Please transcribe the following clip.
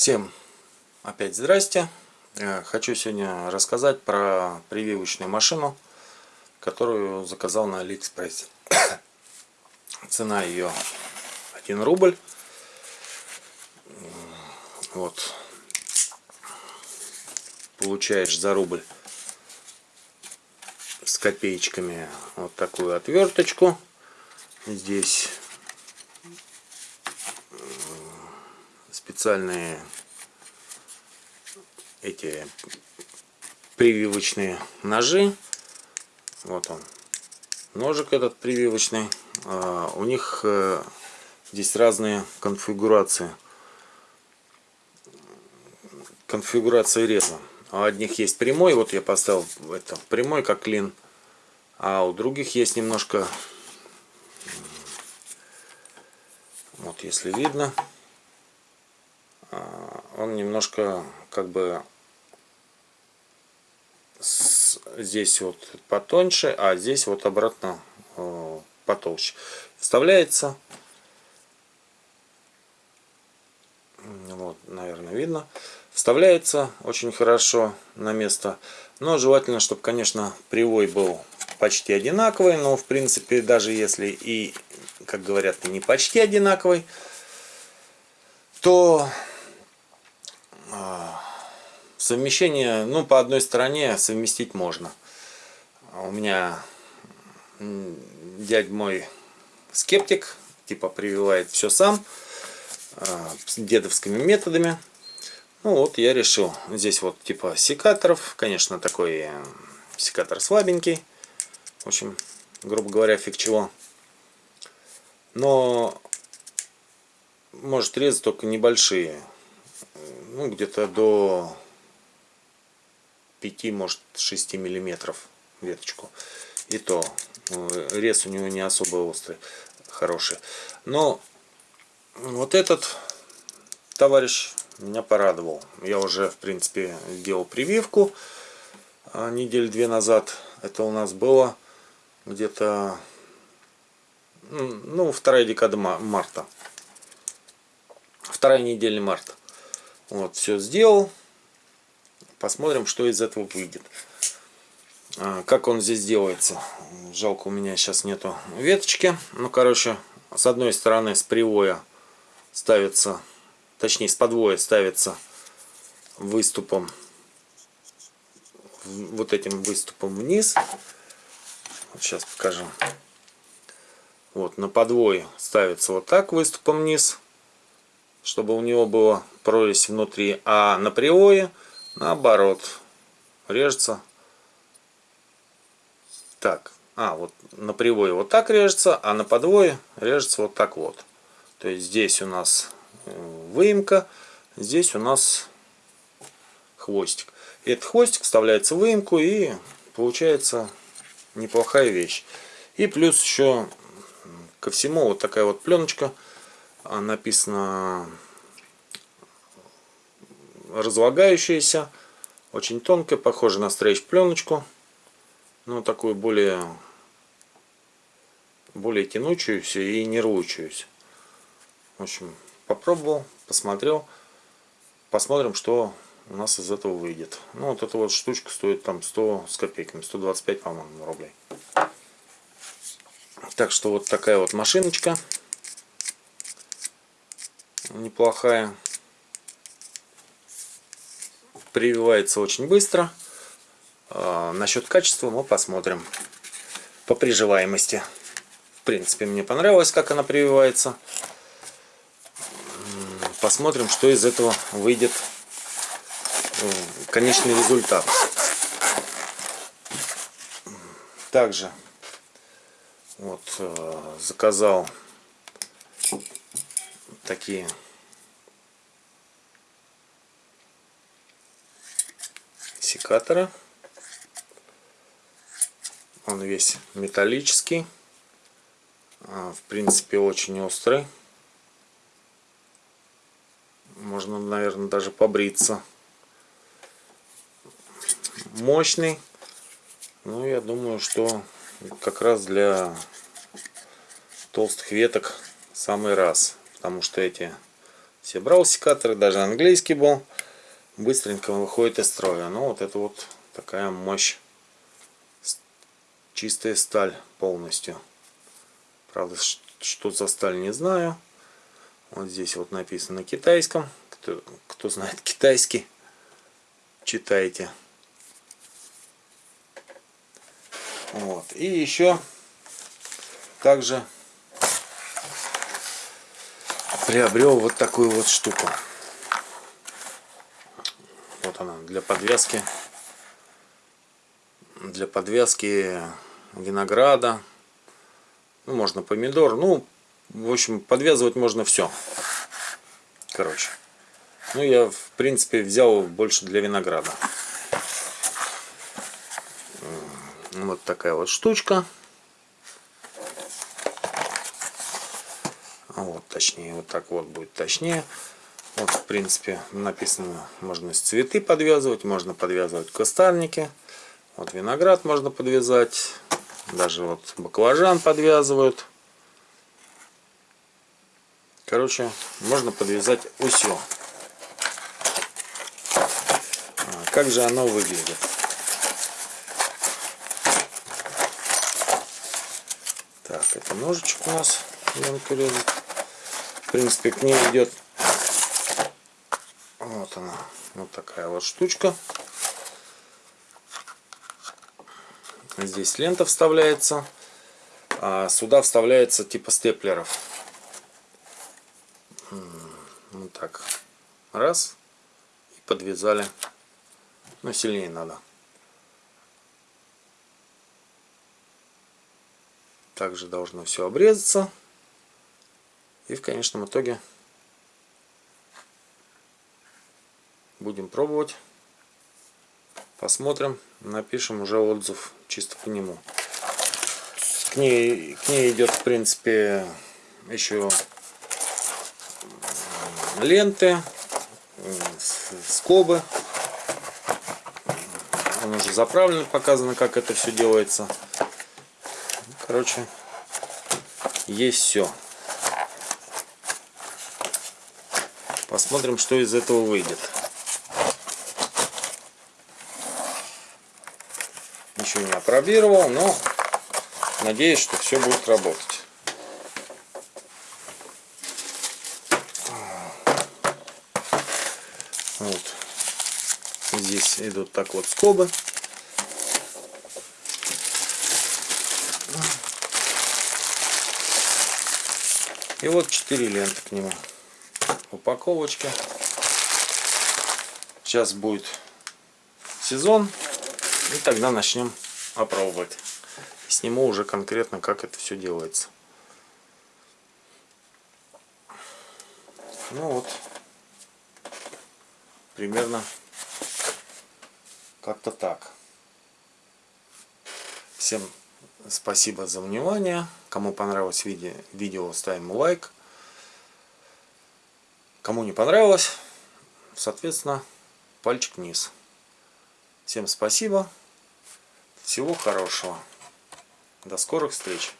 Всем опять здрасте. Э, хочу сегодня рассказать про прививочную машину, которую заказал на Алиэкспрессе. Цена ее 1 рубль. Вот. Получаешь за рубль с копеечками вот такую отверточку. Здесь специальные эти прививочные ножи. Вот он. Ножик этот прививочный. А, у них э, здесь разные конфигурации. Конфигурация реза. У одних есть прямой, вот я поставил это прямой как клин. А у других есть немножко, вот если видно, а, он немножко как бы здесь вот потоньше, а здесь вот обратно э, потолще. Вставляется. Вот, наверное, видно. Вставляется очень хорошо на место. Но желательно, чтобы, конечно, привой был почти одинаковый. Но, в принципе, даже если и, как говорят, не почти одинаковый, то Совмещение, ну, по одной стороне совместить можно. У меня дядь мой скептик, типа прививает все сам, а, с дедовскими методами. Ну вот я решил, здесь вот типа секаторов, конечно такой э, секатор слабенький, в общем, грубо говоря, фиг чего. Но может резать только небольшие, ну где-то до 5, может 6 миллиметров веточку. И то э, рез у него не особо острый, хороший. Но вот этот товарищ меня порадовал. Я уже, в принципе, сделал прививку а, неделю две назад. Это у нас было где-то ну, вторая декада марта. Вторая неделя марта. Вот, все сделал. Посмотрим, что из этого выйдет. А, как он здесь делается. Жалко, у меня сейчас нету веточки. Ну, короче, с одной стороны с привоя ставится, точнее с подвоя ставится выступом, вот этим выступом вниз. Вот сейчас покажу. Вот, на подвое ставится вот так выступом вниз, чтобы у него была прорезь внутри, а на привое наоборот. Режется. Так. А вот на привое вот так режется а на подвое режется вот так вот. То есть здесь у нас э, выемка здесь у нас хвостик. Этот хвостик вставляется в выемку и получается неплохая вещь. И плюс еще ко всему вот такая вот пленочка а, написано разлагающаяся, очень тонкая, похожа на стрейч пленочку, но такую более, более тянучуюся и не рвучуюся. В общем, попробовал, посмотрел, посмотрим, что у нас из этого выйдет. Ну, вот эта вот штучка стоит там 100 с копейками, 125, по-моему, рублей. Так что вот такая вот машиночка. Неплохая прививается очень быстро. А, насчет качества мы посмотрим по приживаемости. В принципе, мне понравилось, как она прививается. Посмотрим, что из этого выйдет конечный результат. Также вот э, заказал такие секатора. Он весь металлический. А, в принципе, очень острый. Можно, наверное, даже побриться. Мощный. Ну, я думаю, что как раз для толстых веток самый раз. Потому что эти Все брал секаторы, даже английский был. Быстренько выходит из строя. Ну вот это вот такая мощь. Чистая сталь полностью. Правда, что за сталь не знаю. Вот здесь вот написано на китайском. Кто, кто знает китайский, читайте. Вот. И еще также приобрел вот такую вот штуку. Вот она для подвязки. Для подвязки винограда. Ну, можно помидор. Ну в общем подвязывать можно все короче. Ну я в принципе взял больше для винограда. Вот такая вот штучка. Вот точнее вот так вот будет точнее вот в принципе написано можно цветы подвязывать можно подвязывать кустарники. Вот виноград можно подвязать даже вот баклажан подвязывают. Короче можно подвязать все а, как же оно выглядит? Так, это ножичек у нас. В принципе, к ней идет вот она, вот такая вот штучка. Здесь лента вставляется, а сюда вставляется типа степлеров. Вот так. Раз. И подвязали. Но сильнее надо. Также должно все обрезаться. И в конечном итоге будем пробовать. Посмотрим, напишем уже отзыв чисто по нему. К ней, к ней идет, в принципе, еще ленты, скобы. Он уже заправлен, показано, как это все делается. Короче, есть все. Посмотрим, что из этого выйдет. Ничего не опробировал, но надеюсь, что все будет работать. Вот. Здесь идут так вот скобы. И вот 4 ленты к нему. Упаковочки. Сейчас будет сезон. И тогда начнем опробовать. Сниму уже конкретно, как это все делается. Ну вот. Примерно как-то так. Всем спасибо за внимание. Кому понравилось видео, видео ставим лайк. Кому не понравилось, соответственно, пальчик вниз. Всем спасибо. Всего хорошего. До скорых встреч.